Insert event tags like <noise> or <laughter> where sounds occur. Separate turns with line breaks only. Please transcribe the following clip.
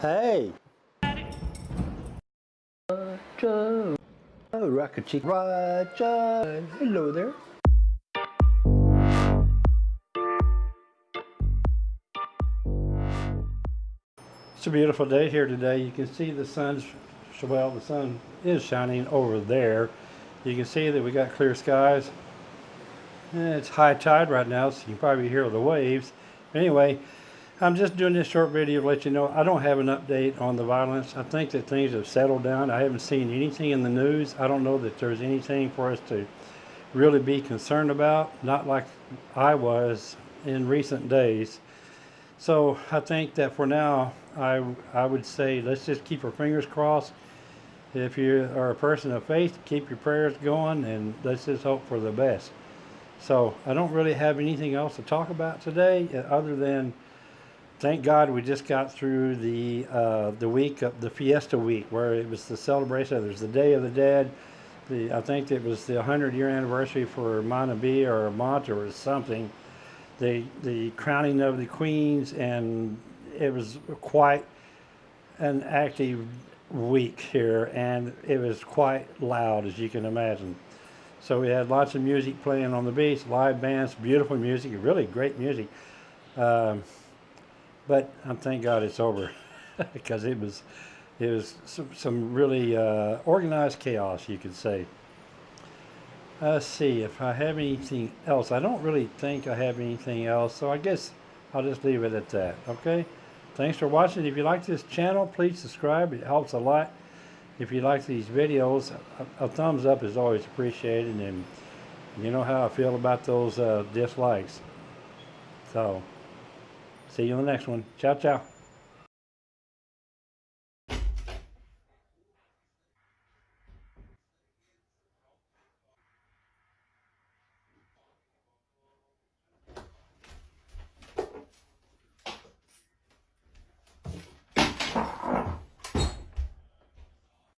Hey! Roger! Oh, Rocket Chick Roger! Hello there. It's a beautiful day here today. You can see the sun's, well, the sun is shining over there. You can see that we got clear skies. Eh, It's high tide right now, so you can probably hear the waves. Anyway, I'm just doing this short video to let you know I don't have an update on the violence. I think that things have settled down. I haven't seen anything in the news. I don't know that there's anything for us to really be concerned about, not like I was in recent days. So I think that for now, I, I would say let's just keep our fingers crossed. If you are a person of faith, keep your prayers going and let's just hope for the best. So I don't really have anything else to talk about today uh, other than thank God we just got through the uh, the week of the Fiesta week where it was the celebration. There's the Day of the Dead. The I think it was the 100 year anniversary for Montabe or Mont or something. The the crowning of the queens and it was quite an active week here and it was quite loud as you can imagine. So we had lots of music playing on the beach, live bands, beautiful music, really great music. Um, but I'm thank God it's over <laughs> because it was it was some, some really uh, organized chaos, you could say. Let's see if I have anything else. I don't really think I have anything else, so I guess I'll just leave it at that. Okay. Thanks for watching. If you like this channel, please subscribe. It helps a lot. If you like these videos, a, a thumbs up is always appreciated, and you know how I feel about those uh, dislikes. So. See you in the next one. Ciao, ciao.